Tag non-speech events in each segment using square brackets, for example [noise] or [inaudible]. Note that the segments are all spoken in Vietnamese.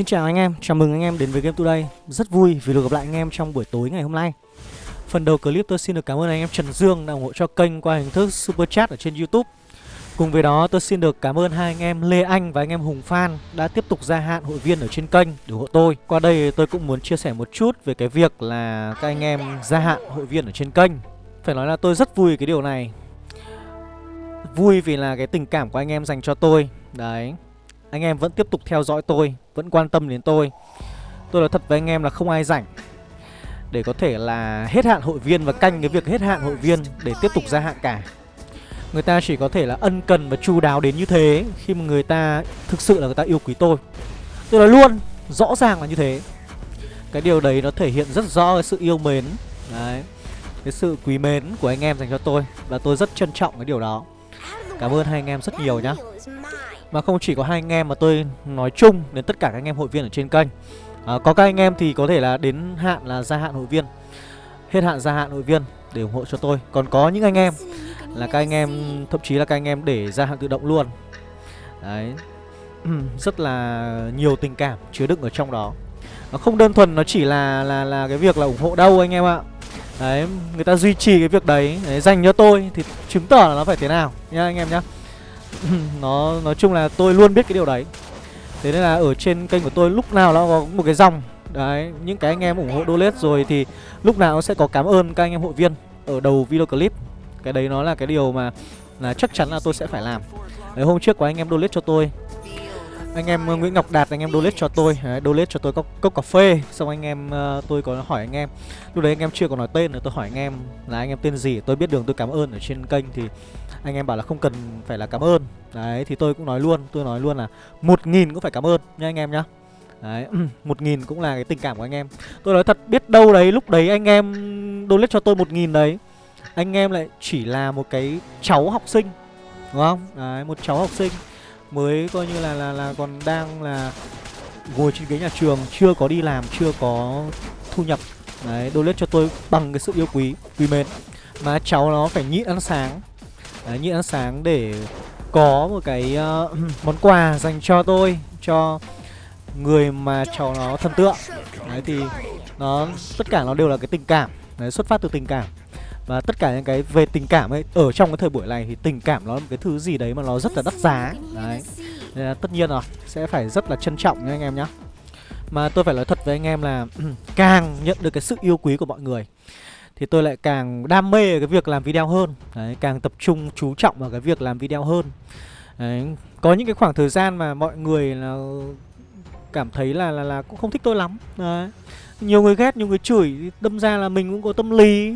Xin chào anh em, chào mừng anh em đến với Game Today. Rất vui vì được gặp lại anh em trong buổi tối ngày hôm nay. Phần đầu clip tôi xin được cảm ơn anh em Trần Dương đã ủng hộ cho kênh qua hình thức Super Chat ở trên Youtube. Cùng với đó tôi xin được cảm ơn hai anh em Lê Anh và anh em Hùng Phan đã tiếp tục gia hạn hội viên ở trên kênh để ủng hộ tôi. Qua đây tôi cũng muốn chia sẻ một chút về cái việc là các anh em gia hạn hội viên ở trên kênh. Phải nói là tôi rất vui cái điều này. Vui vì là cái tình cảm của anh em dành cho tôi. Đấy. Anh em vẫn tiếp tục theo dõi tôi, Vẫn quan tâm đến tôi. Tôi nói thật với anh em là không ai rảnh. Để có thể là hết hạn hội viên Và canh cái việc hết hạn hội viên Để tiếp tục gia hạn cả. Người ta chỉ có thể là ân cần và chu đáo đến như thế Khi mà người ta thực sự là người ta yêu quý tôi. Tôi nói luôn, Rõ ràng là như thế. Cái điều đấy nó thể hiện rất rõ cái sự yêu mến. Đấy, Cái sự quý mến của anh em dành cho tôi Và tôi rất trân trọng cái điều đó. Cảm ơn hai anh em rất nhiều nhá. Mà không chỉ có hai anh em mà tôi nói chung đến tất cả các anh em hội viên ở trên kênh. À, Có các anh em thì có thể là đến hạn là gia hạn hội viên. Hết hạn gia hạn hội viên để ủng hộ cho tôi. Còn có những anh em là các anh em thậm chí là các anh em để gia hạn tự động luôn. Đấy. [clears throat] Rất là nhiều tình cảm chứa đựng ở trong đó. Nó không đơn thuần nó chỉ là là là cái việc là ủng hộ đâu anh em ạ. Đấy, người ta duy trì cái việc đấy, đấy dành cho tôi thì chứng tỏ là nó phải thế nào nhá anh em nhá. [laughs] nó nói chung là tôi luôn biết cái điều đấy. Thế nên là ở trên kênh của tôi lúc nào nó có một cái dòng Đấy, những cái anh em ủng hộ donate rồi thì lúc nào nó sẽ có cảm ơn các anh em hội viên ở đầu video clip. Cái đấy nó là cái điều mà là chắc chắn là tôi sẽ phải làm. Đấy, hôm trước có anh em donate cho tôi anh em ờ, Nguyễn Ngọc Đạt anh em donate cho tôi đấy, donate cho tôi cốc, cốc cà phê xong anh em uh, tôi có hỏi anh em lúc đấy anh em chưa có nói tên nữa tôi hỏi anh em là anh em tên gì tôi biết đường tôi cảm ơn ở trên kênh thì anh em bảo là không cần phải là cảm ơn. Đấy thì tôi cũng nói luôn tôi nói luôn là một nghìn cũng phải cảm ơn nha anh em nhá. Đấy, ừ, một nghìn cũng là cái tình cảm của anh em. Tôi nói thật biết đâu đấy lúc đấy anh em donate cho tôi một nghìn đấy Anh em lại chỉ là một cái cháu học sinh Đúng không? Đấy, một cháu học sinh mới coi như là là là còn đang là ngồi trên ghế nhà trường chưa có đi làm chưa có thu nhập. Đấy donate cho tôi bằng cái sự yêu quý quý mến. Mà cháu nó phải nhịn ăn sáng đấy, nhịn ăn sáng để có một cái uh, [clears throat] món quà dành cho tôi cho người mà cháu nó thần tượng. Đấy thì nó tất cả nó đều là cái tình cảm. Đấy xuất phát từ tình cảm. Và tất cả những cái về tình cảm ấy Ở trong cái thời buổi này thì tình cảm nó là một cái thứ gì đấy mà nó rất là đắt giá. Đấy. Nên là tất nhiên rồi Sẽ phải rất là trân trọng nha anh em nhá. Mà tôi phải nói thật với anh em là [clears throat] Càng nhận được cái sự yêu quý của mọi người thì tôi lại càng đam mê cái việc làm video hơn. Đấy Càng tập trung chú trọng vào cái việc làm video hơn. Đấy Có những cái khoảng thời gian mà mọi người là Cảm thấy là là, là cũng không thích tôi lắm. Đấy nhiều người ghét, nhiều người chửi Đâm ra là mình cũng có tâm lý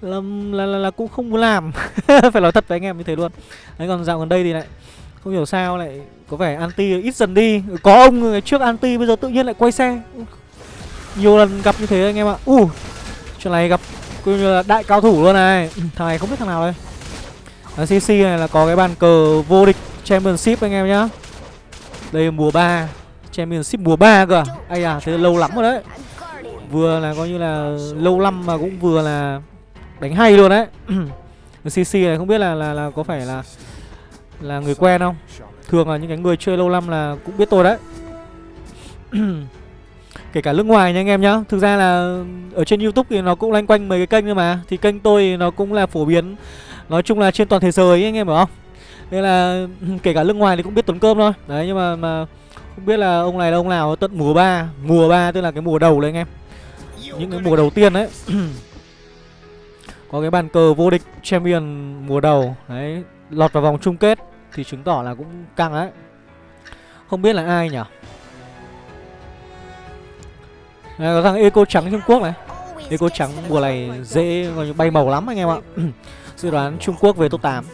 là, là, là, là cũng không muốn làm. [laughs] Phải nói thật với anh em như thế luôn. Đấy còn dạo gần đây thì lại không hiểu sao lại có vẻ anti ít dần đi. Có ông người trước anti bây giờ tự nhiên lại quay xe. Nhiều lần gặp như thế anh em ạ. U uh, chuyện này gặp coi như là đại cao thủ luôn này. Thằng này không biết thằng nào đây. Ở cc này là có cái bàn cờ vô địch championship anh em nhá. Đây là mùa 3 championship mùa 3 cơ ai à thế lâu lắm rồi đấy. Vừa là coi như là lâu năm mà cũng vừa là đánh hay luôn đấy. [clears throat] Cc này không biết là là là có phải là là người quen không? Thường là những cái người chơi lâu năm là cũng biết tôi đấy [clears throat] kể cả nước ngoài nha anh em nhá. Thực ra là ở trên youtube thì nó cũng loanh quanh mấy cái kênh thôi mà. Thì kênh tôi nó cũng là phổ biến. Nói chung là trên toàn thế giới ấy, anh em hiểu không? Nên là [clears throat] kể cả nước ngoài thì cũng biết tuấn cơm thôi. Đấy nhưng mà mà không biết là ông này là ông nào tận mùa 3 mùa 3 tức là cái mùa đầu đấy anh em. Những cái mùa đầu tiên đấy. [clears throat] Có cái bàn cờ vô địch champion mùa đầu. Đấy lọt vào vòng chung kết thì chứng tỏ là cũng căng đấy. Không biết là ai nhỉ? Này, có thằng eco trắng trung quốc này. Eco trắng mùa này dễ bay màu lắm anh em ạ. [clears throat] Dự đoán trung quốc về top 8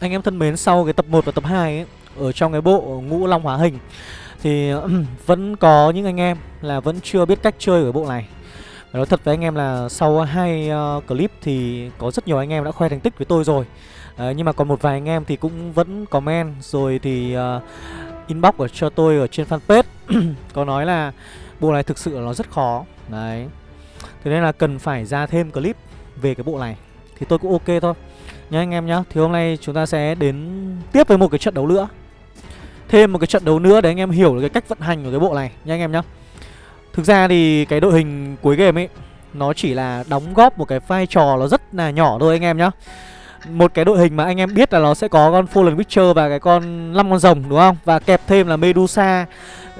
anh em thân mến sau cái tập 1 và tập 2 ấy ở trong cái bộ ngũ long hóa hình thì [clears throat] vẫn có những anh em là vẫn chưa biết cách chơi ở bộ này. Nói thật với anh em là sau hai uh, clip thì có rất nhiều anh em đã khoe thành tích với tôi rồi. Uh, Nhưng mà còn một vài anh em thì cũng vẫn comment rồi thì uh, inbox ở cho tôi ở trên fanpage. [clears throat] Có nói là bộ này thực sự là nó rất khó. Đấy. Thế nên là cần phải ra thêm clip về cái bộ này. Thì tôi cũng ok thôi. Nhá anh em nhá, Thì hôm nay chúng ta sẽ đến tiếp với một cái trận đấu nữa. Thêm một cái trận đấu nữa để anh em hiểu được cái cách vận hành của cái bộ này. Nha anh em nhá. Thực ra thì cái đội hình cuối game ấy, nó chỉ là đóng góp một cái vai trò nó rất là nhỏ thôi anh em nhá. Một cái đội hình mà anh em biết là nó sẽ có con Fallen Witcher và cái con năm con rồng đúng không? Và kẹp thêm là Medusa,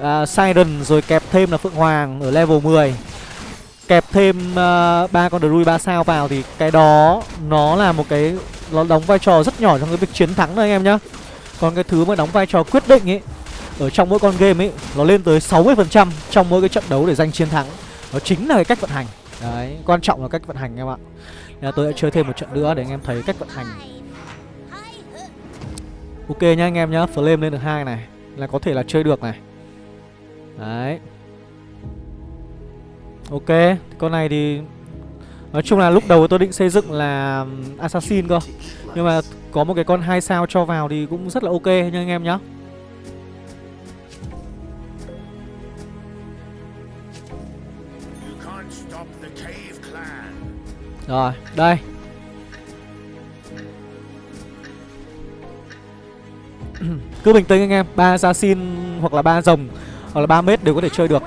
à, uh, Siren rồi kẹp thêm là Phượng Hoàng ở level 10 kẹp thêm à, ba uh, con Druid 3 sao vào thì cái đó nó là một cái nó đóng vai trò rất nhỏ trong cái việc chiến thắng thôi anh em nhá. Còn cái thứ mà đóng vai trò quyết định ấy ở trong mỗi con game ấy nó lên tới 60% trong mỗi cái trận đấu để giành chiến thắng. Nó chính là cái cách vận hành. Đấy, quan trọng là cách vận hành em ạ. Nên tôi sẽ chơi thêm một trận nữa để anh em thấy cách vận hành. Ok nhá anh em nhá, flame lên được hai này là có thể là chơi được này. Đấy. Ok, con này thì Nói chung là lúc đầu tôi định xây dựng là Assassin cơ Nhưng mà có một cái con hai sao cho vào thì cũng rất là ok nha anh em nhá Rồi, đây. [clears throat] Cứ bình tĩnh anh em ba assassin hoặc là ba rồng Hoặc là 3 mét đều có thể chơi được.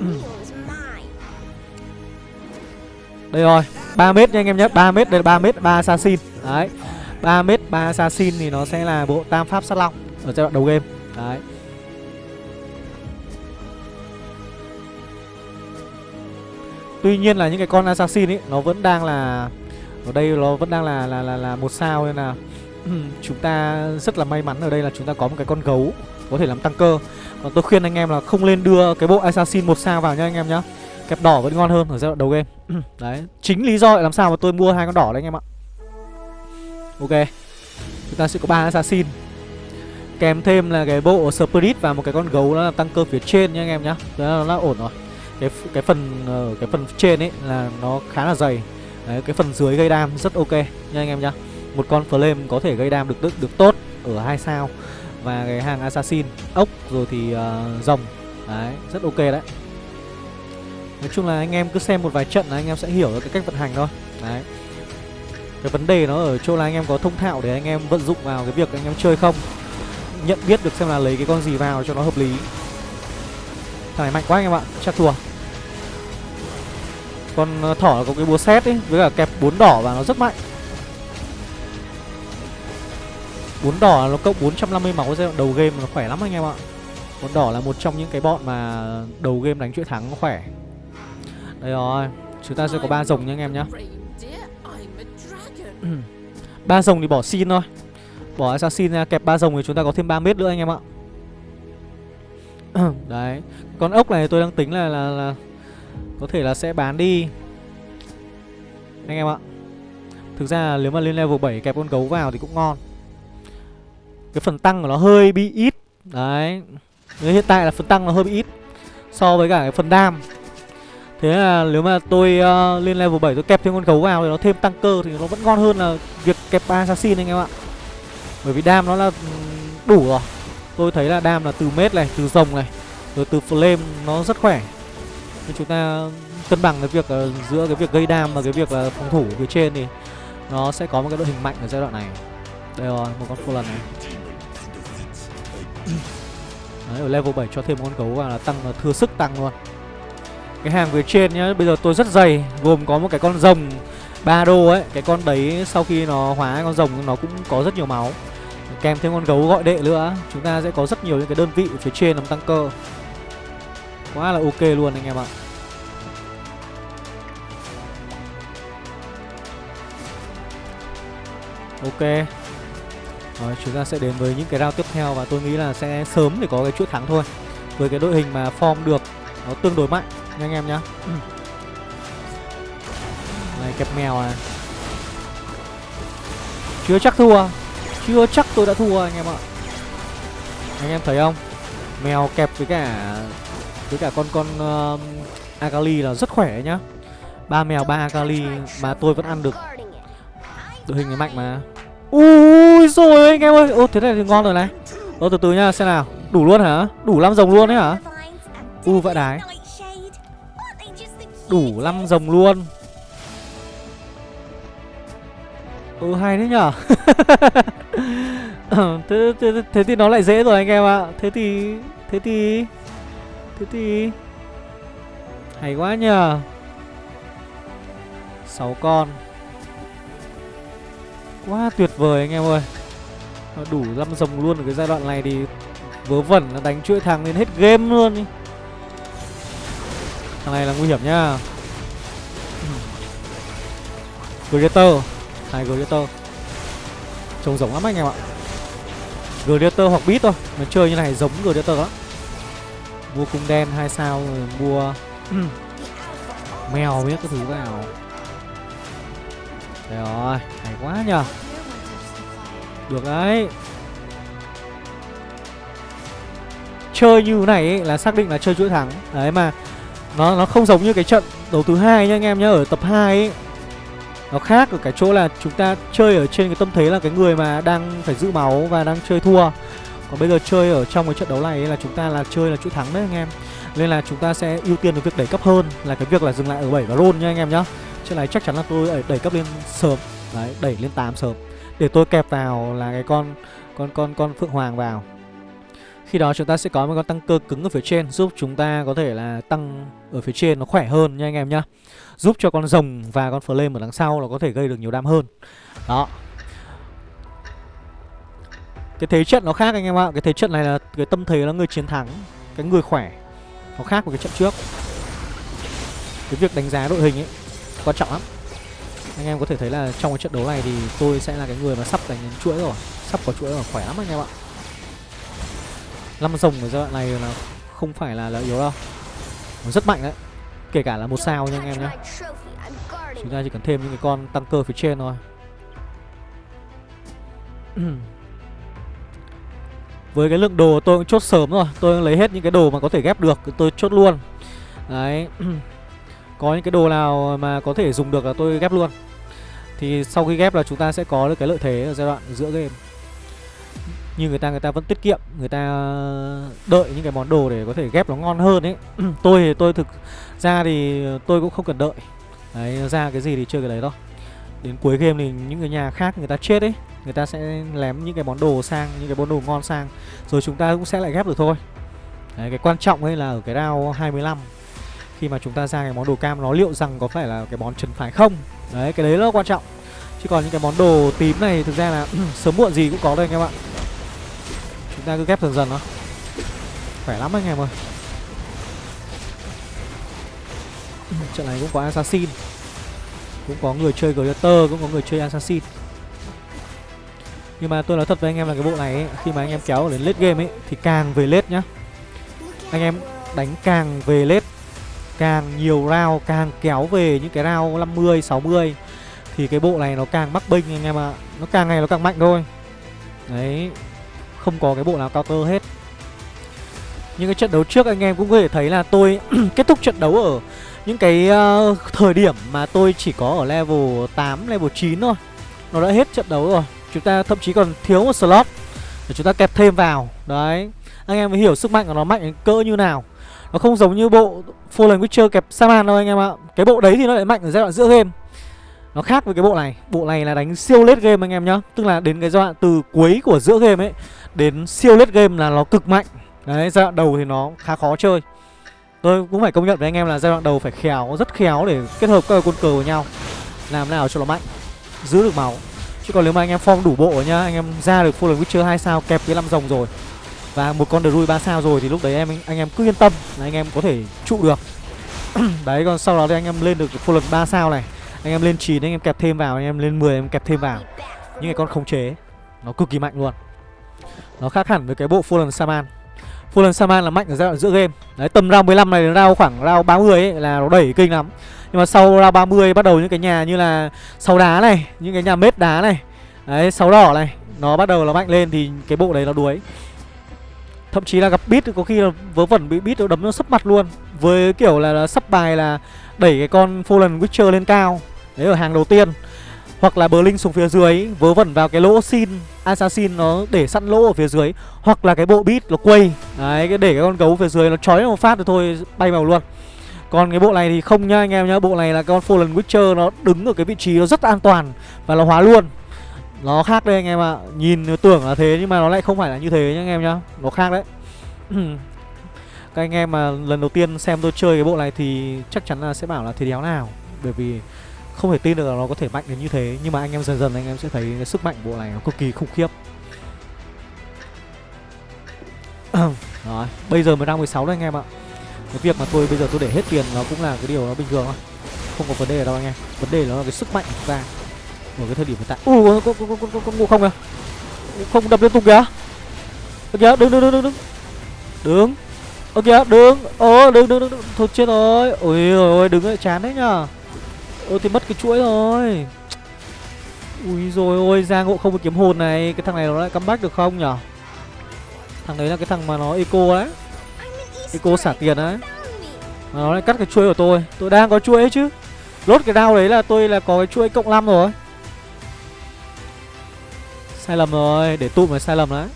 [clears throat] Đây rồi 3 mét nha anh em nhé 3 mét đây là 3 mét 3 assassin Đấy 3 mét 3 assassin thì nó sẽ là bộ tam pháp sát long Ở giai đoạn đầu game. Đấy. Tuy nhiên là những cái con assassin ấy Nó vẫn đang là Ở đây nó vẫn đang là là là, là một sao nên là [clears throat] Chúng ta rất là may mắn ở đây là chúng ta có một cái con gấu Có thể làm tăng cơ. Còn tôi khuyên anh em là không nên đưa cái bộ assassin một sao vào nhá anh em nhá. Kẹp đỏ vẫn ngon hơn ở giai đoạn đầu game. [clears throat] Đấy Chính lý do làm sao mà tôi mua hai con đỏ đấy anh em ạ. Ok Chúng ta sẽ có ba assassin. Kèm thêm là cái bộ spirit và một cái con gấu nó là tăng cơ phía trên nha anh em nhá. Đó nó là ổn rồi cái cái phần ở cái phần trên ấy là nó khá là dày. Đấy, cái phần dưới gây đam rất ok nha anh em nhá. Một con flame có thể gây đam được được, được tốt ở hai sao. Và cái hàng assassin ốc rồi thì uh, rồng. Đấy rất ok đấy. Nói chung là anh em cứ xem một vài trận là anh em sẽ hiểu được cái cách vận hành thôi. Đấy. Cái vấn đề nó ở chỗ là anh em có thông thạo để anh em vận dụng vào cái việc anh em chơi không. Nhận biết được xem là lấy cái con gì vào cho nó hợp lý thằng này mạnh quá anh em ạ, chắc thua. Con ờ, thỏ có cái búa xét ấy, với cả kẹp bốn đỏ và nó rất mạnh. Bốn đỏ nó cộng 450 máu, giai đoạn đầu game nó khỏe lắm anh em ạ. Bốn đỏ là một trong những cái bọn mà đầu game đánh chuỗi thắng nó khỏe. Đây rồi, chúng ta sẽ có ba rồng nha anh em nhá. [clears throat] Ba rồng thì bỏ xin thôi. Bỏ assassin ra, kẹp ba rồng thì chúng ta có thêm 3 mét nữa anh em ạ. [coughs] đấy con ốc này tôi đang tính là, là là có thể là sẽ bán đi anh em ạ thực ra nếu mà lên level 7 kẹp con gấu vào thì cũng ngon cái phần tăng của nó hơi bị ít đấy hiện tại là phần tăng nó hơi bị ít so với cả cái phần đam Thế là nếu mà tôi uh, lên level 7 tôi kẹp thêm con gấu vào thì nó thêm tăng cơ thì nó vẫn ngon hơn là việc kẹp ba assassin anh em ạ. Bởi vì đam nó là ừ, đủ rồi. Tôi thấy là đam là từ mết này, từ rồng này, rồi từ flame nó rất khỏe. Nên chúng ta cân bằng cái việc uh, giữa cái việc gây đam và cái việc là phòng thủ phía trên thì nó sẽ có một cái đội hình mạnh ở giai đoạn này. Đây rồi, một con full lần này. [clears throat] Đấy, ở level 7 cho thêm con gấu vào là tăng là thừa sức tăng luôn. Cái hàng phía trên nhá Bây giờ tôi rất dày Gồm có một cái con rồng ba đô ấy Cái con đấy sau khi nó hóa con rồng Nó cũng có rất nhiều máu Kèm thêm con gấu gọi đệ nữa. Chúng ta sẽ có rất nhiều những cái đơn vị phía trên làm tăng cơ. Quá là ok luôn anh em ạ. Ok. Rồi, chúng ta sẽ đến với những cái round tiếp theo Và tôi nghĩ là sẽ sớm để có cái chuỗi thắng thôi. Với cái đội hình mà form được, Nó tương đối mạnh nha anh em nhá. Ừ. [clears throat] này, kẹp mèo à. Chưa chắc thua chưa chắc tôi đã thua anh em ạ. Anh em thấy không? Mèo kẹp với cả với cả con con uh, akali là rất khỏe nhá. Ba mèo ba akali mà tôi vẫn ăn được. Đội hình này mạnh mà. Ui rồi anh em ơi. Ô thế này thì ngon rồi này. Ô từ từ nhá xem nào. Đủ luôn hả? Đủ năm rồng luôn đấy hả? U vãi đái Đủ năm rồng luôn. Ừ hay đấy nhở? [laughs] Ờ, thế, thế, thế thì nó lại dễ rồi anh em ạ. Thế thì Thế thì Thế thì. Hay quá nhờ 6 con. Quá tuyệt vời anh em ơi. Nó đủ năm rồng luôn ở cái giai đoạn này thì Vớ vẩn là đánh chuỗi thằng lên hết game luôn đi Thằng này là nguy hiểm nhá. Predator Hai Gladiator Trông giống lắm anh em ạ. Gladiator hoặc Beat thôi Nó chơi như này giống Gladiator lắm. Mua cung đen hai sao rồi mua [clears throat] Mèo biết cái thứ vào Đây rồi Hay quá nhờ. Được đấy. Chơi như thế này ấy, là xác định là chơi chuỗi thắng. Đấy mà Nó nó không giống như cái trận đấu thứ hai nha anh em nhá Ở tập 2 ấy nó khác ở cái chỗ là chúng ta chơi ở trên cái tâm thế là cái người mà đang phải giữ máu và đang chơi thua. Còn bây giờ chơi ở trong cái trận đấu này là chúng ta là chơi là chuỗi thắng đấy anh em. Nên là chúng ta sẽ ưu tiên cái việc đẩy cấp hơn là cái việc là dừng lại ở 7 và roll nha anh em nhá. Trận này chắc chắn là tôi đẩy cấp lên sớm. Đấy, đẩy lên 8 sớm. Để tôi kẹp vào là cái con con con con Phượng Hoàng vào. Khi đó chúng ta sẽ có một con tăng cơ cứng ở phía trên Giúp chúng ta có thể là tăng ở phía trên nó khỏe hơn nha anh em nhá. Giúp cho con rồng và con flame ở đằng sau là có thể gây được nhiều đam hơn. Đó. Cái thế trận nó khác anh em ạ. Cái thế trận này là cái tâm thế là người chiến thắng Cái người khỏe. Nó khác với cái trận trước. Cái việc đánh giá đội hình ấy Quan trọng lắm. Anh em có thể thấy là trong cái trận đấu này thì tôi sẽ là cái người mà sắp đánh đến chuỗi rồi. Sắp có chuỗi rồi, khỏe lắm anh em ạ. Năm rồng ở giai đoạn này là không phải là, là yếu đâu. Nó rất mạnh đấy. Kể cả là một sao nha anh em nhé Chúng ta chỉ cần thêm những cái con tăng cơ phía trên thôi. [clears throat] Với cái lượng đồ tôi cũng chốt sớm rồi. Tôi lấy hết những cái đồ mà có thể ghép được Tôi chốt luôn. Đấy. [clears throat] Có những cái đồ nào mà có thể dùng được là tôi ghép luôn. Thì sau khi ghép là chúng ta sẽ có được cái lợi thế ở giai đoạn giữa game. Nhưng người ta người ta vẫn tiết kiệm người ta đợi những cái món đồ để có thể ghép nó ngon hơn ấy. [clears throat] Tôi thì tôi thực ra thì tôi cũng không cần đợi. Đấy ra cái gì thì chơi cái đấy thôi. Đến cuối game thì những cái nhà khác người ta chết ấy người ta sẽ lém những cái món đồ sang những cái món đồ ngon sang rồi chúng ta cũng sẽ lại ghép được thôi. Đấy, cái quan trọng ấy là ở cái round 25 khi mà chúng ta ra cái món đồ cam nó liệu rằng có phải là cái món trấn phải không? Đấy cái đấy nó là quan trọng. Chứ còn những cái món đồ tím này thực ra là [clears throat] sớm muộn gì cũng có đây anh em ạ. Chúng ta cứ ghép dần dần nó Khỏe lắm anh em ơi. [clears throat] Trận này cũng có Assassin Cũng có người chơi Gladiator Cũng có người chơi Assassin. Nhưng mà tôi nói thật với anh em là cái bộ này ấy, Khi mà anh em kéo đến late game ấy Thì càng về late nhá. Anh em đánh càng về late Càng nhiều round Càng kéo về những cái round 50, 60 Thì cái bộ này nó càng mắc binh anh em ạ. À. Nó càng ngày nó càng mạnh thôi. Đấy không có cái bộ nào counter hết. Những cái trận đấu trước anh em cũng có thể thấy là tôi [clears throat] kết thúc trận đấu ở những cái uh, thời điểm mà tôi chỉ có ở level 8, level 9 thôi Nó đã hết trận đấu rồi. Chúng ta thậm chí còn thiếu một slot để chúng ta kẹp thêm vào. Đấy Anh em mới hiểu sức mạnh của nó mạnh cỡ như nào. Nó không giống như bộ Fallen Witcher kẹp Saman đâu anh em ạ. Cái bộ đấy thì nó lại mạnh ở giai đoạn giữa game. Nó khác với cái bộ này. Bộ này là đánh siêu late game anh em nhá. Tức là đến cái giai đoạn từ cuối của giữa game ấy Đến siêu late game là nó cực mạnh. Đấy giai đoạn đầu thì nó khá khó chơi. Tôi cũng phải công nhận với anh em là giai đoạn đầu phải khéo, Rất khéo để kết hợp các quân cờ với nhau. Làm nào cho nó mạnh, Giữ được máu. Chứ còn nếu mà anh em form đủ bộ nhá, Anh em ra được Fallen Witcher 2 sao, kẹp cái 5 rồng rồi, Và một con Druid 3 sao rồi Thì lúc đấy em, anh em cứ yên tâm là anh em có thể trụ được. [clears throat] Đấy, còn sau đó thì anh em lên được Fallen 3 sao này. Anh em lên 9 anh em kẹp thêm vào, anh em lên 10 em kẹp thêm vào. Những cái con khống chế, nó cực kỳ mạnh luôn. Nó khác hẳn với cái bộ Fallen Saman. Fallen Saman là mạnh ở giai đoạn giữa game. Đấy tầm round 15 này đến round khoảng round 30 ấy là nó đẩy kinh lắm. Nhưng mà sau round 30 bắt đầu những cái nhà như là sáu đá này Những cái nhà mết đá này Đấy sáu đỏ này Nó bắt đầu nó mạnh lên thì cái bộ đấy nó đuối. Thậm chí là gặp beat có khi là vớ vẩn bị beat nó đấm nó sấp mặt luôn. Với kiểu là, là sắp bài là đẩy cái con Fallen Witcher lên cao. Đấy ở hàng đầu tiên. Hoặc là Blink xuống phía dưới Vớ vẩn vào cái lỗ xin. Assassin nó để sẵn lỗ ở phía dưới, Hoặc là cái bộ bit nó quay. Đấy, cái để cái con gấu phía dưới nó chói một phát rồi thôi, bay vào luôn. Còn cái bộ này thì không nha anh em nhá, Bộ này là con Fallen Witcher, nó đứng ở cái vị trí nó rất an toàn Và nó hóa luôn. Nó khác đây anh em ạ, Nhìn tưởng là thế nhưng mà nó lại không phải là như thế nhá anh em nhá, Nó khác đấy. [clears throat] Các anh em mà lần đầu tiên xem tôi chơi cái bộ này thì chắc chắn là sẽ bảo là thế đéo nào, Bởi vì không thể tin được là nó có thể mạnh đến như thế Nhưng mà anh em dần dần anh em sẽ thấy cái sức mạnh của bộ này nó cực kỳ khủng khiếp. [clears throat] Rồi, bây giờ mới đang 16 đấy anh em ạ. Cái việc mà tôi bây giờ tôi để hết tiền nó cũng là cái điều nó bình thường thôi. Không có vấn đề đâu anh em. Vấn đề nó là cái sức mạnh của chúng ta. Ở cái thời điểm hiện tại. Ui, con, con, con, con, có ngộ không kìa? Không đập liên tục kìa. Ơ kìa, đứng, đứng, đứng, đứng, đứng. Đứng. Ơ kìa, đứng. Ồ, đứng, đứng, đứng, đứng. Thôi chết rồi. Ôi ôi, đứng lại chán đấy nhá Ôi, thì mất cái chuỗi rồi. Ui rồi ôi ra ngộ không có kiếm hồn này. Cái thằng này nó lại comeback được không nhở? Thằng đấy là cái thằng mà nó eco đấy. Eco xả tiền đấy. Mà nó lại cắt cái chuỗi của tôi. Tôi đang có chuỗi ấy chứ. Lốt cái đao đấy là tôi là có cái chuỗi cộng 5 rồi. Sai lầm rồi, Để tụm là sai lầm đấy.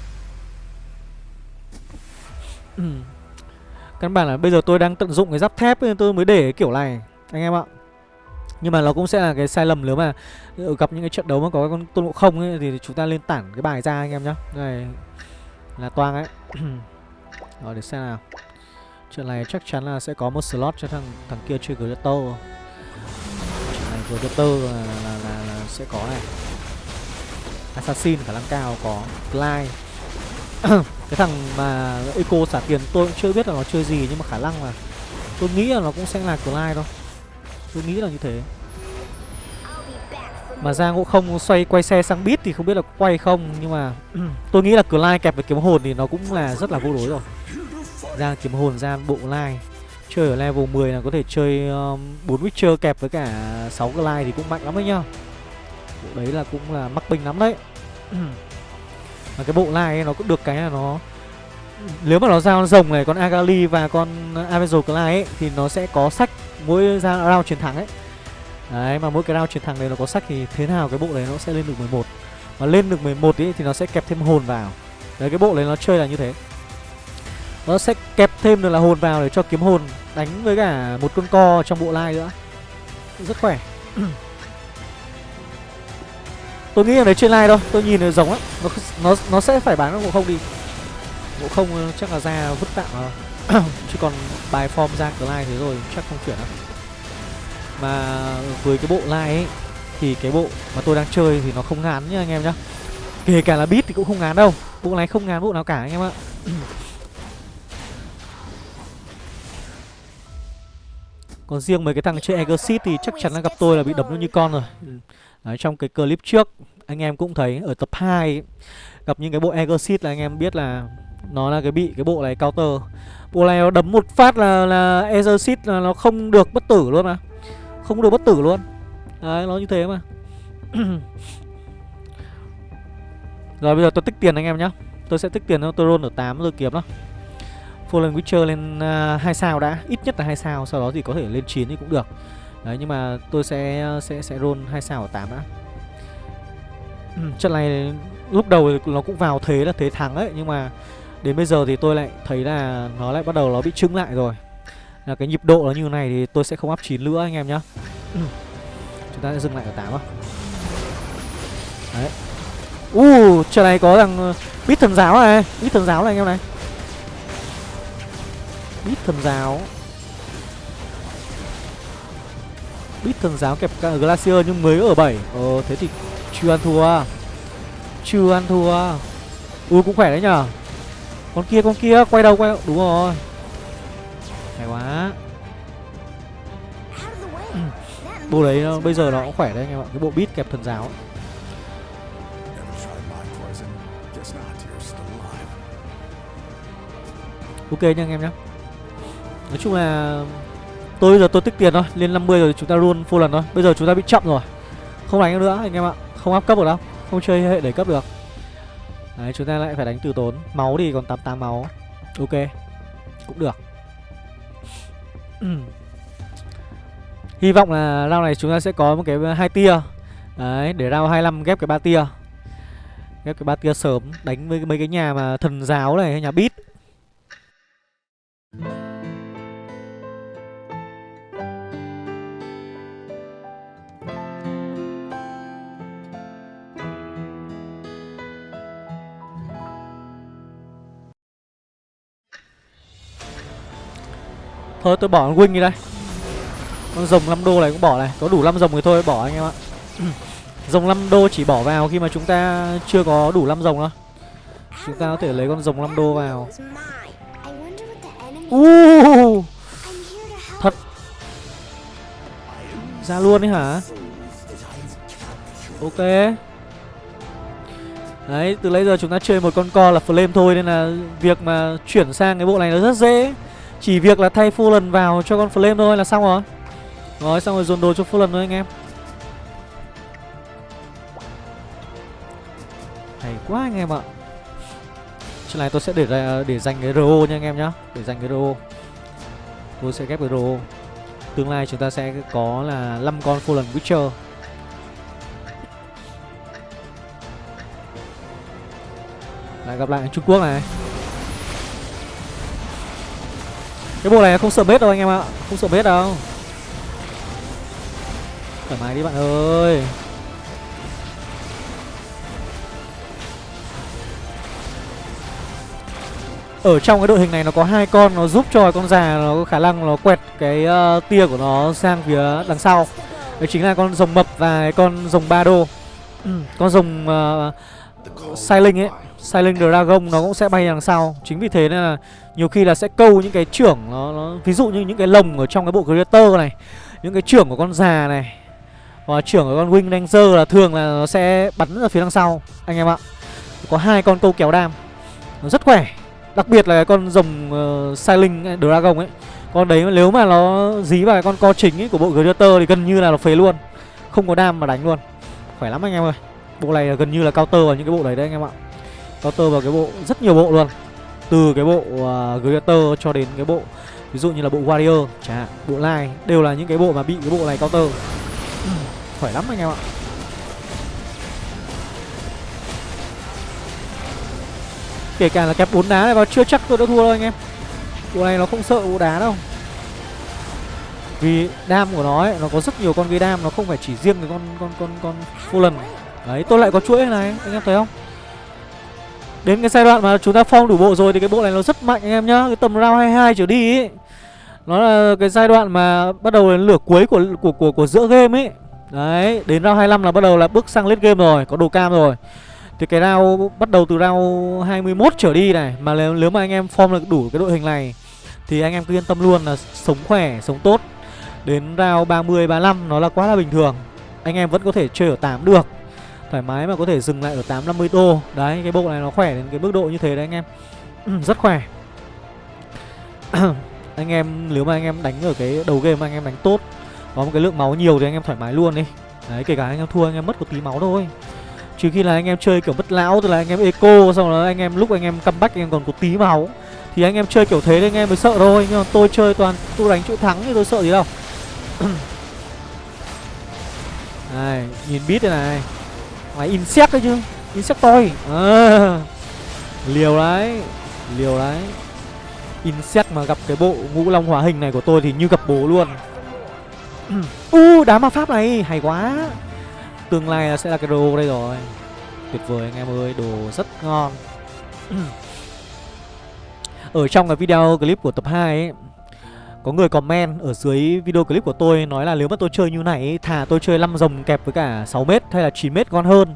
Căn bản là bây giờ tôi đang tận dụng cái giáp thép Nên tôi mới để cái kiểu này. Anh em ạ nhưng mà nó cũng sẽ là cái sai lầm nếu mà ờ, gặp những cái trận đấu mà có con tôn ngộ không ấy thì chúng ta lên tản cái bài ra anh em nhá. Này là toang ấy. [clears throat] Rồi để xem nào. Trận này chắc chắn là sẽ có một slot cho thằng thằng kia chơi Greto trận này Greto là, là, là, là sẽ có này. Assassin khả năng cao có Clyde [clears throat] cái thằng mà eco xả tiền tôi cũng chưa biết là nó chơi gì nhưng mà khả năng là tôi nghĩ là nó cũng sẽ là Clyde thôi tôi nghĩ là như thế. Mà ra ngộ không xoay quay xe sang bit thì không biết là quay không Nhưng mà [clears throat] tôi nghĩ là Clyde kẹp với kiếm hồn thì nó cũng là rất là vô đối rồi. Ra kiếm hồn ra bộ lai Chơi ở level 10 là có thể chơi um, 4 Witcher kẹp với cả 6 lai thì cũng mạnh lắm đấy nhá. Bộ đấy là cũng là mắc bình lắm đấy. [clears throat] Mà cái bộ lai ấy nó cũng được cái là nó Nếu mà nó ra con rồng này, con Agali và con Avenger lai ấy Thì nó sẽ có sách mỗi ra round chiến thắng ấy. Đấy mà mỗi cái round chiến thắng đấy nó có sách thì thế nào cái bộ đấy nó sẽ lên được 11 Mà lên được 11 ý thì nó sẽ kẹp thêm hồn vào. Đấy cái bộ đấy nó chơi là như thế. Nó sẽ kẹp thêm được là hồn vào để cho kiếm hồn đánh với cả một con co trong bộ lai nữa. Rất khỏe. [clears throat] Tôi nghĩ là đấy trên lai thôi, tôi nhìn nó giống á nó, nó, nó sẽ phải bán ngộ không đi. Ngộ không chắc là ra vứt tạm rồi Chứ còn bài form ra cửa lai thế rồi chắc không chuyển đâu. Mà với cái bộ line ấy Thì cái bộ mà tôi đang chơi thì nó không ngán nhá anh em nhá. Kể cả là beat thì cũng không ngán đâu. Bộ này không ngán bộ nào cả anh em ạ. [clears throat] Còn riêng mấy cái thằng chơi Exit thì chắc chắn là gặp tôi là bị đấm như con rồi. Đấy, Trong cái clip trước anh em cũng thấy ở tập 2 ấy, Gặp những cái bộ Exit là anh em biết là Nó là cái bị cái bộ này counter. Bộ này nó đấm một phát là là Exorcist là nó không được bất tử luôn mà. Không được bất tử luôn. Đấy nó như thế mà. [clears throat] Rồi bây giờ tôi tích tiền anh em nhá. Tôi sẽ tích tiền cho tôi roll ở 8 rồi kiếm đó. Fallen Witcher lên à, uh, 2 sao đã. Ít nhất là 2 sao Sau đó thì có thể lên 9 thì cũng được. Đấy nhưng mà tôi sẽ sẽ sẽ roll 2 sao ở 8 đã. Ừ, [clears throat] Trận này lúc đầu nó cũng vào thế là thế thắng ấy Nhưng mà đến bây giờ thì tôi lại thấy là nó lại bắt đầu nó bị trưng lại rồi. Là cái nhịp độ nó như này thì tôi sẽ không áp 9 nữa anh em nhá. Chúng ta sẽ dừng lại ở 8 á đấy. U uh, trận này có thằng bít thần giáo này. Bít thần giáo này anh em này. Bít thần giáo. Bít thần giáo kẹp cả glacier nhưng mới ở 7 ờ thế thì chưa ăn thua. Chưa ăn thua. U cũng khỏe đấy nhở con kia con kia quay đầu quay đầu. Đúng rồi. Hay quá. Bộ đấy nó, bây giờ nó cũng khỏe đấy anh em ạ. Cái bộ beat kẹp thần giáo Ok nha anh em nhé Nói chung là Tôi bây giờ tôi tích tiền thôi. Lên 50 rồi chúng ta luôn full lần thôi. Bây giờ chúng ta bị chậm rồi. Không đánh nữa anh em ạ. Không áp cấp được đâu. Không chơi hệ đẩy cấp được Đấy chúng ta lại phải đánh từ tốn. Máu thì còn 88 máu. Ok Cũng được. [clears throat] Hy vọng là round này chúng ta sẽ có một cái hai tia. Đấy, để round 25 ghép cái ba tia. Ghép cái ba tia sớm Đánh với mấy cái nhà mà thần giáo này hay nhà bít Thôi tôi bỏ con Wing đi đây. Con rồng 5 đô này cũng bỏ này. Có đủ 5 rồng thì thôi bỏ anh em ạ. [clears throat] Rồng 5 đô chỉ bỏ vào khi mà chúng ta chưa có đủ 5 rồng đâu Chúng ta có thể lấy con rồng 5 đô vào. Uh, Thật. Ra luôn đấy hả? Ok. Đấy, từ lấy giờ chúng ta chơi một con co là flame thôi Nên là việc mà chuyển sang cái bộ này nó rất dễ chỉ việc là thay full lần vào cho con flame thôi là xong rồi. Rồi, xong rồi dồn đồ cho full lần thôi anh em. Hay quá anh em ạ. Chuyện này tôi sẽ để để dành cái RO nha anh em nhá. Để dành cái RO. Tôi sẽ ghép cái RO. Tương lai chúng ta sẽ có là 5 con Fulan Witcher. Lại gặp lại Trung Quốc này. Cái bộ này không sợ bết đâu anh em ạ. Không sợ bết đâu. Thoải mái đi bạn ơi. Ở trong cái đội hình này nó có hai con Nó giúp cho con già nó có khả năng nó quẹt cái uh, tia của nó sang phía đằng sau. Đấy chính là con rồng mập và con rồng ba đô. Ừ, con rồng uh, Sailing ấy. Silent Dragon nó cũng sẽ bay đằng sau. Chính vì thế nên là nhiều khi là sẽ câu những cái trưởng nó, nó Ví dụ như những cái lồng ở trong cái bộ creator này Những cái trưởng của con già này Và trưởng của con Wing Ranger là thường là nó sẽ bắn ra phía đằng sau Anh em ạ. Có hai con câu kéo đam Nó rất khỏe. Đặc biệt là cái con rồng uh, Silent Dragon ấy Con đấy nếu mà nó dí vào cái con co chính ấy của bộ creator thì gần như là nó phế luôn Không có đam mà đánh luôn. Khỏe lắm anh em ơi Bộ này gần như là counter vào những cái bộ đấy đấy anh em ạ counter vào cái bộ rất nhiều bộ luôn. Từ cái bộ uh, Greater cho đến cái bộ ví dụ như là bộ Warrior chẳng bộ Line đều là những cái bộ mà bị cái bộ này counter. Ừ, khỏe lắm anh em ạ. Kể cả là kẹp bốn đá này vào chưa chắc tôi đã thua đâu anh em. Bộ này nó không sợ bộ đá đâu. Vì đam của nó ấy, nó có rất nhiều con gây đam nó không phải chỉ riêng cái con con con con Fallen. Đấy tôi lại có chuỗi này anh em thấy không? Đến cái giai đoạn mà chúng ta phong đủ bộ rồi thì cái bộ này nó rất mạnh anh em nhá. Cái tầm round 22 trở đi ấy Nó là cái giai đoạn mà bắt đầu đến lửa cuối của của của của giữa game ấy Đấy, đến round 25 là bắt đầu là bước sang late game rồi, có đồ cam rồi. Thì cái round bắt đầu từ round 21 trở đi này Mà nếu, nếu mà anh em form được đủ cái đội hình này Thì anh em cứ yên tâm luôn là sống khỏe, sống tốt. Đến round 30, 35 nó là quá là bình thường. Anh em vẫn có thể chơi ở 8 được thoải mái mà có thể dừng lại ở 850 đô đấy cái bộ này nó khỏe đến cái mức độ như thế đấy anh em rất khỏe anh em nếu mà anh em đánh ở cái đầu game mà anh em đánh tốt có một cái lượng máu nhiều thì anh em thoải mái luôn đi đấy kể cả anh em thua anh em mất một tí máu thôi trừ khi là anh em chơi kiểu mất lão tức là anh em eco xong rồi anh em lúc anh em comeback anh em còn có tí máu thì anh em chơi kiểu thế thì anh em mới sợ thôi nhưng mà tôi chơi toàn tôi đánh chỗ thắng thì tôi sợ gì đâu này nhìn bít đây này Mày insect đấy chứ. Insect tôi. À, Liều đấy Liều đấy. Insect mà gặp cái bộ ngũ long hóa hình này của tôi thì như gặp bố luôn. [clears throat] U uh, đá ma pháp này hay quá. Tương lai sẽ là cái đồ đây rồi. Tuyệt vời anh em ơi Đồ rất ngon. [clears throat] Ở trong cái video clip của tập 2 ấy có người comment ở dưới video clip của tôi nói là nếu mà tôi chơi như này thà tôi chơi 5 rồng kẹp với cả 6m hay là 9m ngon hơn.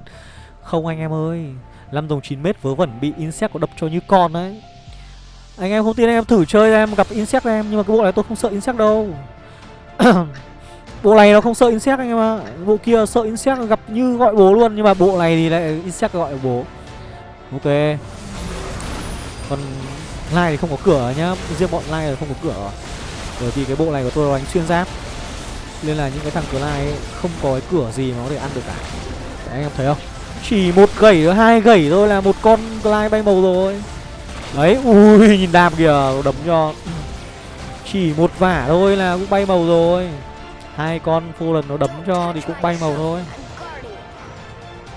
Không anh em ơi, 5 rồng 9m vớ vẩn bị insect có đập cho như con đấy. Anh em không tin anh em thử chơi em gặp insect em nhưng mà cái bộ này tôi không sợ insect đâu. [coughs] bộ này nó không sợ insect anh em ạ. Bộ kia sợ insect gặp như gọi bố luôn nhưng mà bộ này thì lại insect gọi bố. Ok. Còn Lai thì không có cửa nhá, riêng bọn Lai là không có cửa. Bởi vì cái bộ này của tôi đánh xuyên giáp. Nên là những cái thằng cửa lai không có cái cửa gì mà có thể ăn được cả. Đấy, anh em thấy không? Chỉ một gẩy hai gẩy thôi là một con lai bay màu rồi. Đấy ui nhìn đam kìa đấm cho. Chỉ một vả thôi là cũng bay màu rồi. Hai con phô lần nó đấm cho thì cũng bay màu thôi.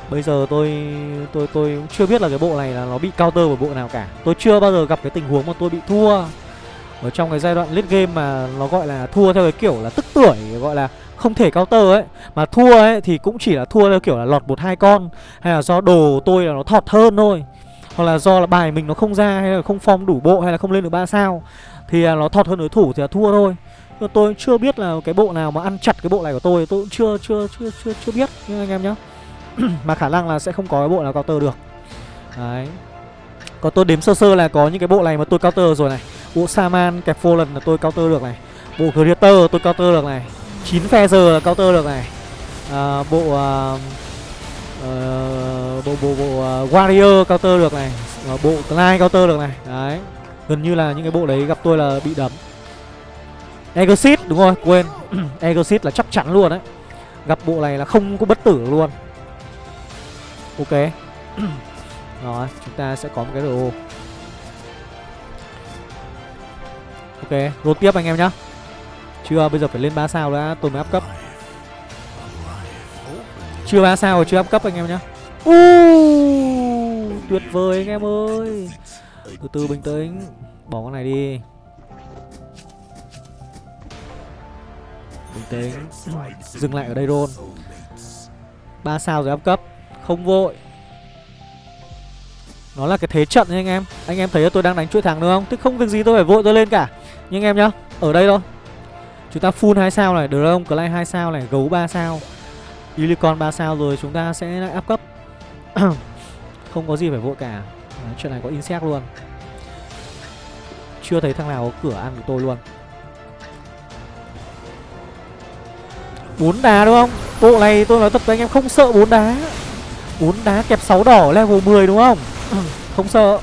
Bây giờ tôi tôi tôi cũng chưa biết là cái bộ này là nó bị counter bởi bộ nào cả. Tôi chưa bao giờ gặp cái tình huống mà tôi bị thua ở trong cái giai đoạn late game mà nó gọi là thua theo cái kiểu là tức tuổi, gọi là không thể cao tơ ấy. Mà thua ấy thì cũng chỉ là thua theo kiểu là lọt một hai con, hay là do đồ tôi là nó thọt hơn thôi. Hoặc là do là bài mình nó không ra, hay là không form đủ bộ, hay là không lên được ba sao, Thì à, nó thọt hơn đối thủ thì là thua thôi. Nhưng tôi chưa biết là cái bộ nào mà ăn chặt cái bộ này của tôi Tôi cũng chưa chưa chưa chưa chưa biết nhưng anh em nhá. [clears throat] Mà khả năng là sẽ không có cái bộ nào cao tơ được. Đấy. Còn tôi đếm sơ sơ là có những cái bộ này mà tôi cao tơ rồi này. Bộ Saman kẹp Fallen là tôi counter được này. Bộ Creator tôi counter được này. 9 Feather là counter được này. À, Bộ uh, uh, Bộ bộ bộ uh, Warrior counter được này. À, Bộ Clyde counter được này. Đấy. Gần như là những cái bộ đấy gặp tôi là bị đấm. Exit đúng rồi quên. [clears throat] Exit là chắc chắn luôn đấy. Gặp bộ này là không có bất tử luôn. Ok. [clears throat] Rồi chúng ta sẽ có một cái đồ. Ok rốt tiếp anh em nhá. Chưa bây giờ phải lên 3 sao đã tôi mới áp cấp. Chưa 3 sao rồi chưa áp cấp anh em nhá. Uh, Tuyệt vời anh em ơi. Từ từ bình tĩnh Bỏ con này đi. Bình tĩnh Dừng lại ở đây luôn. 3 sao rồi áp cấp Không vội. Nó là cái thế trận nha anh em. Anh em thấy tôi đang đánh chuỗi thắng đúng không? Tức không việc gì tôi phải vội tôi lên cả. Nhưng anh em nhá Ở đây thôi. Chúng ta full 2 sao này Dragon Clay 2 sao này Gấu 3 sao Unicorn 3 sao rồi chúng ta sẽ lại áp cấp. [coughs] Không có gì phải vội cả. Đấy, Chuyện này có insect luôn. Chưa thấy thằng nào có cửa ăn của tôi luôn. Bốn đá đúng không? Bộ này tôi nói thật với anh em không sợ bốn đá. Bốn đá kẹp 6 đỏ level 10 đúng không? [coughs] Không sợ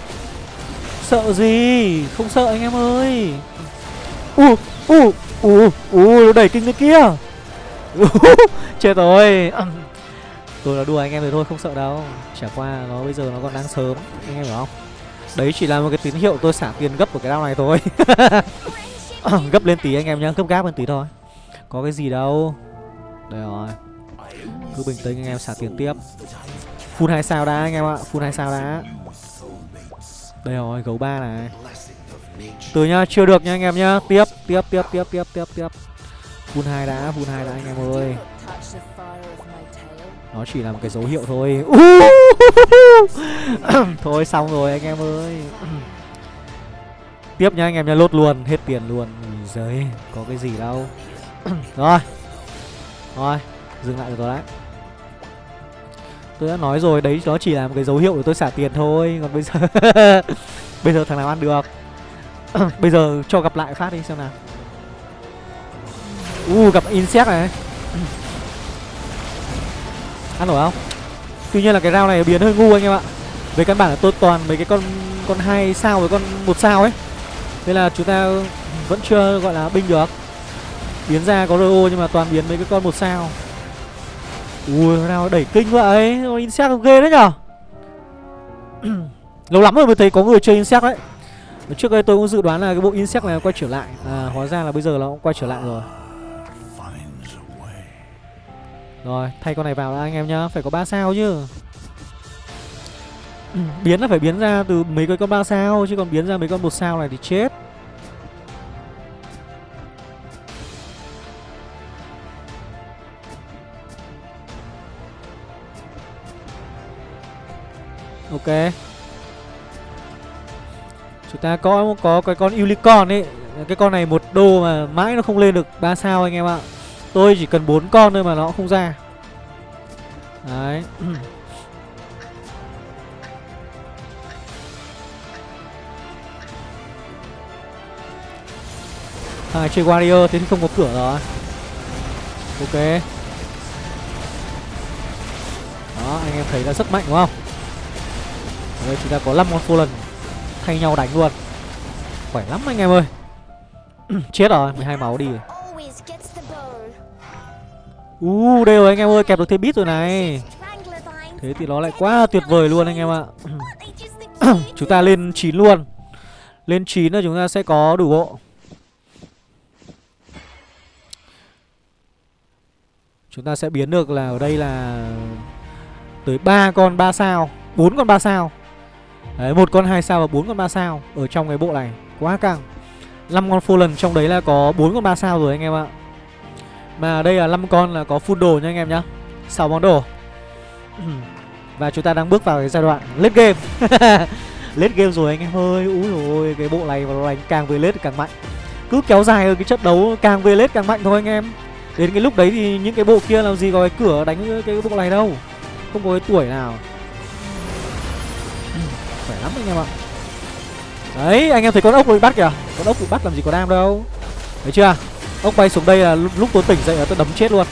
sợ gì? Không sợ anh em ơi. U u u u nó đẩy kinh cái kia. [laughs] Chết rồi. [clears throat] Tôi là đùa anh em rồi thôi không sợ đâu. Chả qua nó bây giờ nó còn đang sớm. Anh em hiểu không? Đấy chỉ là một cái tín hiệu tôi xả tiền gấp của cái đao này thôi. [laughs] Gấp lên tí anh em nhá gấp gáp lên tí thôi. Có cái gì đâu. Đây rồi. Cứ bình tĩnh anh em xả tiền tiếp. Full 2 sao đã anh em ạ Full 2 sao đã Đây rồi gấu 3 này. Từ nhá chưa được nha anh em nhá. Tiếp tiếp tiếp tiếp tiếp tiếp tiếp. Full 2 đã Full 2 đã anh em ơi. Nó chỉ là một cái dấu hiệu thôi. [laughs] Thôi xong rồi anh em ơi. Tiếp nha anh em nha lốt luôn Hết tiền luôn. Giời có cái gì đâu. [coughs] Rồi. Rồi, dừng lại được rồi đấy Tôi đã nói rồi, đấy nó chỉ là một cái dấu hiệu để tôi xả tiền thôi. Còn bây giờ [laughs] Bây giờ thằng nào ăn được? [clears throat] Bây giờ cho gặp lại phát đi xem nào. Uh, gặp insect này. [clears throat] Ăn nổi không? Tuy nhiên là cái rau này biến hơi ngu anh em ạ. Về căn bản là tôi toàn mấy cái con con hai sao với con một sao ấy. Nên là chúng ta vẫn chưa gọi là binh được. Biến ra có RO nhưng mà toàn biến mấy cái con một sao. Ui nào đẩy kinh vậy Insect ghê đấy nhở? [clears throat] Lâu lắm rồi mới thấy có người chơi Insect đấy. Trước đây tôi cũng dự đoán là cái bộ Insect này quay trở lại. À hóa ra là bây giờ nó cũng quay trở lại rồi. Rồi, thay con này vào đã, anh em nhá. Phải có 3 sao chứ. [clears throat] Biến là phải biến ra từ mấy cái con 3 sao, Chứ còn biến ra mấy con một sao này thì chết. Ok. Chúng ta có có cái con unicorn ấy. Cái con này một đô mà mãi nó không lên được 3 sao anh em ạ. Tôi chỉ cần bốn con thôi mà nó không ra. Đấy. [clears throat] À chơi warrior thế thì không có cửa rồi. Ok. Đó, anh em thấy là rất mạnh đúng không? Đây chúng ta có 5 con Fallen Thay nhau đánh luôn. Khỏe lắm anh em ơi. [clears throat] Chết rồi 12 máu đi. Uh, đây rồi anh em ơi, kẹp được thêm bit rồi này. Thế thì nó lại quá tuyệt vời luôn anh em ạ. [clears throat] Chúng ta lên 9 luôn. Lên 9 là chúng ta sẽ có đủ bộ. Chúng ta sẽ biến được là ở đây là Tới 3 con 3 sao 4 con 3 sao Đấy, một con 2 sao và bốn con 3 sao ở trong cái bộ này. Quá căng. 5 con full lần trong đấy là có bốn con 3 sao rồi anh em ạ. Mà đây là 5 con là có full đồ nha anh em nhá. 6 món đồ. [clears throat] và chúng ta đang bước vào cái giai đoạn late game. [laughs] lết game rồi anh em ơi úi rồi cái bộ này và nó đánh càng về lết càng mạnh cứ kéo dài ở cái trận đấu càng về lết càng mạnh thôi anh em đến cái lúc đấy thì những cái bộ kia làm gì có cái cửa đánh cái bộ này đâu không có cái tuổi nào lắm anh em ạ. Đấy, anh em thấy con ốc bị bắt kìa. Con ốc bị bắt làm gì có đam đâu. Thấy chưa? Ốc bay xuống đây là lúc tôi tỉnh dậy là tôi đấm chết luôn.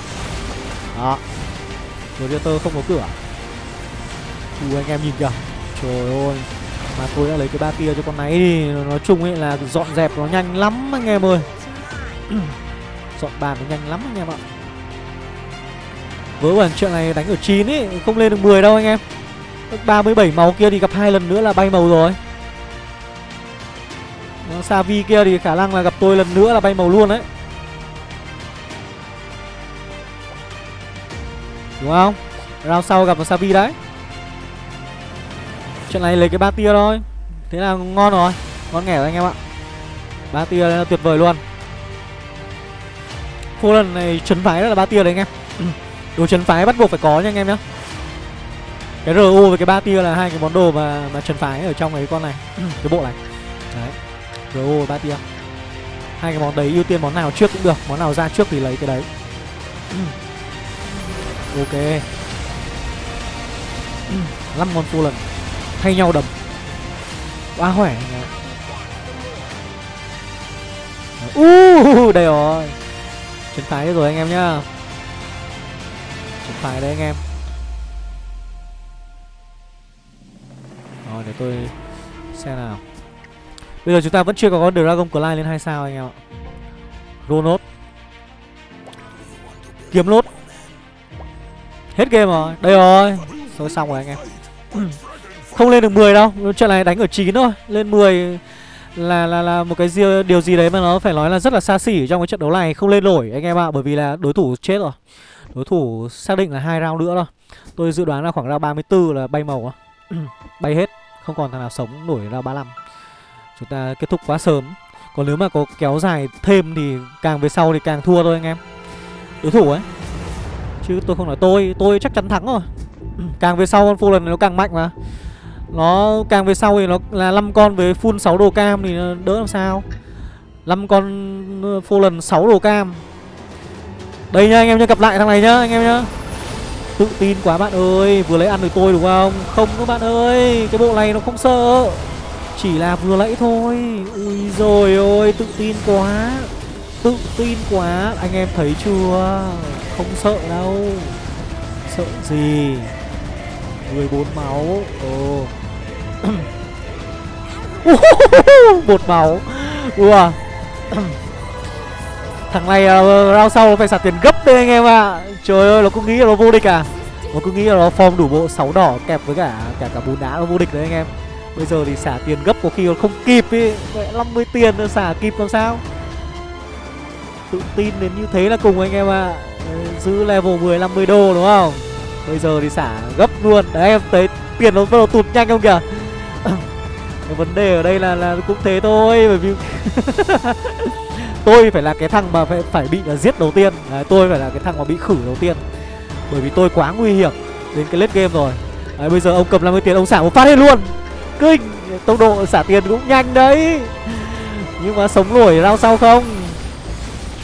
Đó. Rồi tơ không có cửa. Ui anh em nhìn kìa. Trời ơi. Mà tôi đã lấy cái ba tia cho con này đi. Nói chung ấy là dọn dẹp nó nhanh lắm anh em ơi. [clears throat] Dọn bàn nó nhanh lắm anh em ạ. Vớ bản chuyện này đánh ở 9 ấy, Không lên được 10 đâu anh em. 37 màu kia thì gặp hai lần nữa là bay màu rồi. Savi kia thì khả năng là gặp tôi lần nữa là bay màu luôn đấy. Đúng không? Round sau gặp Savi đấy. Chuyện này lấy cái ba tia thôi. Thế là ngon rồi. Ngon nghẻ rồi anh em ạ. Ba tia là tuyệt vời luôn. Phô lần này chấn phái rất là ba tia đấy anh em. [clears throat] Đồ chấn phái bắt buộc phải có nha anh em nhá. Cái RO với cái ba tia là hai cái món đồ mà mà chấn phái ở trong cái con này [clears throat] Cái bộ này. Đấy RO và ba tia. Hai cái món đấy ưu tiên món nào trước cũng được Món nào ra trước thì lấy cái đấy. [clears throat] Ok. 5 con full lần thay nhau đập quá khỏe uh, đây rồi. Chân phải rồi anh em nhá. Chân phải đấy anh em tôi xem nào. Bây giờ chúng ta vẫn chưa có con dragon Clyde lên hai sao anh em ạ. Ronot kiếm lốt hết game rồi. Đây rồi. Thôi xong rồi anh em. [clears throat] Không lên được 10 đâu. Trận này đánh ở 9 thôi. Lên 10 là là là một cái gì, điều gì đấy mà nó phải nói là rất là xa xỉ trong cái trận đấu này. Không lên nổi anh em ạ bởi vì là đối thủ chết rồi. Đối thủ xác định là hai round nữa thôi. Tôi dự đoán là khoảng round 34 là bay màu [clears throat] bay hết không còn thằng nào sống nổi ra 35 chúng ta kết thúc quá sớm. Còn nếu mà có kéo dài thêm thì càng về sau thì càng thua thôi anh em. Đối thủ ấy. Chứ tôi không nói tôi tôi chắc chắn thắng rồi. [clears throat] Càng về sau con full lần này nó càng mạnh mà. Nó càng về sau thì nó là 5 con với full 6 đồ cam thì đỡ làm sao? 5 con full lần 6 đồ cam. Đây nha anh em nhá, gặp lại thằng này nhá anh em nhá. Tự tin quá bạn ơi, Vừa lấy ăn được tôi đúng không? Không các bạn ơi, Cái bộ này nó không sợ. Chỉ là vừa lấy thôi. Ui rồi ôi, tự tin quá. Tự tin quá. Anh em thấy chưa? Không sợ đâu. Sợ gì? 14 máu. Ồ. [coughs] Một máu. Ủa Thằng này uh, round sau nó phải xả tiền gấp đấy anh em ạ. À. Trời ơi nó cứ nghĩ là nó vô địch à? Nó cứ nghĩ là nó form đủ bộ 6 đỏ kẹp với cả cả cả bốn đá nó vô địch đấy anh em. Bây giờ thì xả tiền gấp có khi còn không kịp ý. 50 tiền nữa xả kịp làm sao? Tự tin đến như thế là cùng anh em ạ. À. Giữ level 10 50 đô đúng không? Bây giờ thì xả gấp luôn. Đấy em thấy tiền nó bắt đầu tụt nhanh không kìa? [coughs] Vấn đề ở đây là là cũng thế thôi bởi vì [laughs] tôi phải là cái thằng mà phải phải bị là giết đầu tiên. Đấy, tôi phải là cái thằng mà bị khử đầu tiên. Bởi vì tôi quá nguy hiểm đến cái late game rồi. Đấy, bây giờ ông cầm 50 tiền ông xả một phát hết luôn. Kinh tốc độ xả tiền cũng nhanh đấy. Nhưng mà sống nổi lao sau không?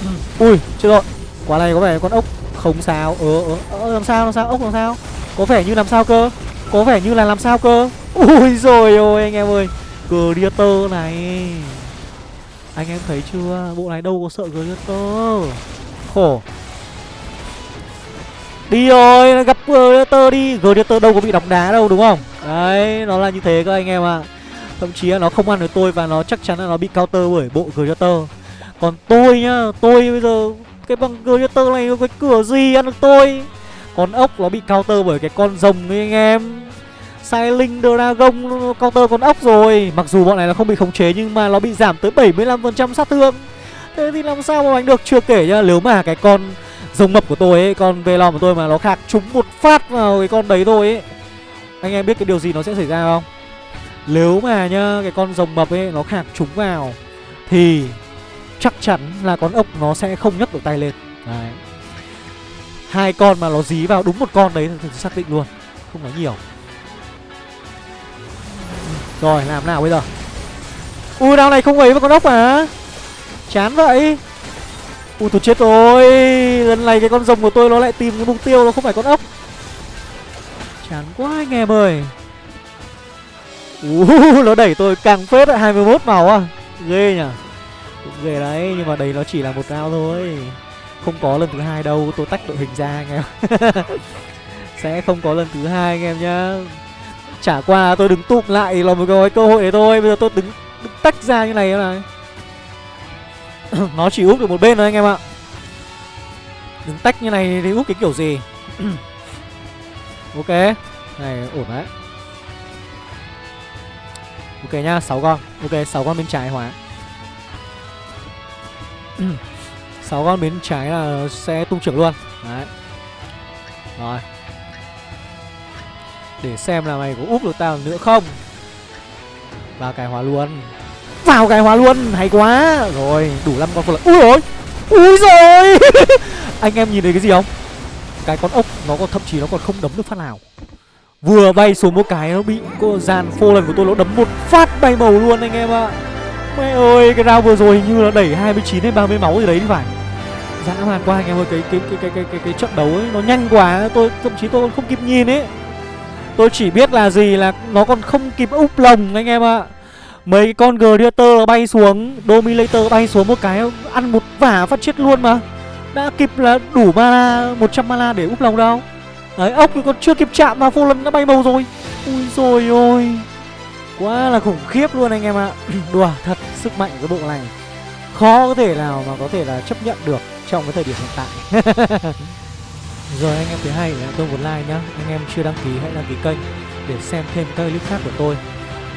[clears throat] Ui chưa rồi. Quả này có vẻ con ốc không sao. Ờ, ờ ờ làm sao làm sao? Ốc làm sao? Có vẻ như làm sao cơ? Có vẻ như là làm sao cơ? Ui rồi ôi anh em ơi. Gladiator này. Anh em thấy chưa? Bộ này đâu có sợ Gladiator Khổ. Đi rồi, gặp ờ, tơ đi. Gladiator đâu có bị đóng đá đâu, đúng không? Đấy, nó là như thế các anh em ạ. À. Thậm chí là nó không ăn được tôi Và nó chắc chắn là nó bị counter bởi bộ Gladiator Còn tôi nhá, Tôi bây giờ, Cái bằng tơ này cái cửa gì ăn được tôi? Con ốc nó bị counter bởi cái con rồng ấy anh em. Sai Linh Dragon counter con ốc rồi. Mặc dù bọn này là không bị khống chế, nhưng mà nó bị giảm tới 75% sát thương. Thế thì làm sao mà đánh được? Chưa kể nhá, Nếu mà cái con rồng mập của tôi ấy, Con Velom của tôi mà nó khạc trúng một phát vào cái con đấy thôi ấy, Anh em biết cái điều gì nó sẽ xảy ra không? Nếu mà nhá, Cái con rồng mập ấy nó khạc trúng vào, Thì chắc chắn là con ốc nó sẽ không nhấc được tay lên. Đấy. Hai con mà nó dí vào đúng một con đấy thì xác định luôn, Không nói nhiều. Rồi làm nào bây giờ? Ui đao này không ấy với con ốc à Chán vậy. Ui tôi chết rồi. Lần này cái con rồng của tôi nó lại tìm cái mục tiêu Nó không phải con ốc. Chán quá anh em ơi. Uh, [laughs] Nó đẩy tôi càng phết ạ 21 màu à. Ghê nhỉ. Cũng ghê đấy Nhưng mà đấy nó chỉ là một round thôi. Không có lần thứ hai đâu Tôi tách đội hình ra anh em. [laughs] Sẽ không có lần thứ hai anh em nhá. Chả qua tôi đứng tụm lại là một cái cơ hội đấy thôi. Bây giờ tôi đứng, đứng tách ra như này này. [coughs] Nó chỉ úp được một bên thôi anh em ạ. Đứng tách như này thì úp cái kiểu gì? [coughs] Ok. Này ổn đấy. Ok nhá, 6 con. Ok, 6 con bên trái hóa. [coughs] 6 con bên trái là sẽ tung trưởng luôn. Đấy. Rồi. Để xem là mày có úp được tao nữa không. Vào cái hóa luôn. Vào cái hóa luôn, hay quá. Rồi, đủ 5 con phụ lợi Úi rồi Úi rồi. [laughs] Anh em nhìn thấy cái gì không? Cái con ốc nó còn thậm chí nó còn không đấm được phát nào. Vừa bay xuống một cái nó bị cô dàn phô lần của tôi nó đấm một phát bay màu luôn anh em ạ. Mẹ ơi cái round vừa rồi hình như là đẩy 29 hay 30 máu gì đấy thì phải. Dạ, Dã hoàn quá anh em ơi cái cái cái cái cái cái, cái trận đấu ấy nó nhanh quá. Tôi thậm chí tôi còn không kịp nhìn ấy. Tôi chỉ biết là gì là nó còn không kịp úp lồng anh em ạ. Mấy con Gladiator bay xuống, Dominator bay xuống một cái, Ăn một vả phát chết luôn mà. Đã kịp là đủ mana 100 mana để úp lồng đâu. Đấy, ốc thì còn chưa kịp chạm mà vô lần đã bay màu rồi. Ui rồi ôi. Quá là khủng khiếp luôn anh em ạ. [clears throat] Đùa, thật, sức mạnh của cái bộ này. Khó có thể nào mà có thể là chấp nhận được Trong cái thời điểm hiện tại. [laughs] Rồi anh em thấy hay là tôi một like nhá Anh em chưa đăng ký hãy đăng ký kênh Để xem thêm các clip khác của tôi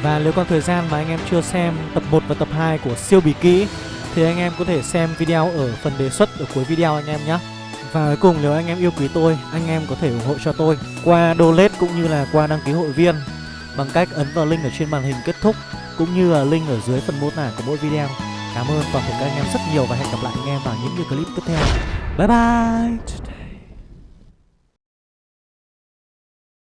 Và nếu còn thời gian mà anh em chưa xem tập 1 và tập 2 của siêu bí kỹ Thì anh em có thể xem video ở phần đề xuất ở cuối video anh em nhé và cuối cùng nếu anh em yêu quý tôi, anh em có thể ủng hộ cho tôi qua donate cũng như là qua đăng ký hội viên bằng cách ấn vào link ở trên màn hình kết thúc cũng như là link ở dưới phần mô tả của mỗi video. Cảm ơn toàn thể các anh em rất nhiều và hẹn gặp lại anh em vào những video clip tiếp theo. Bye bye.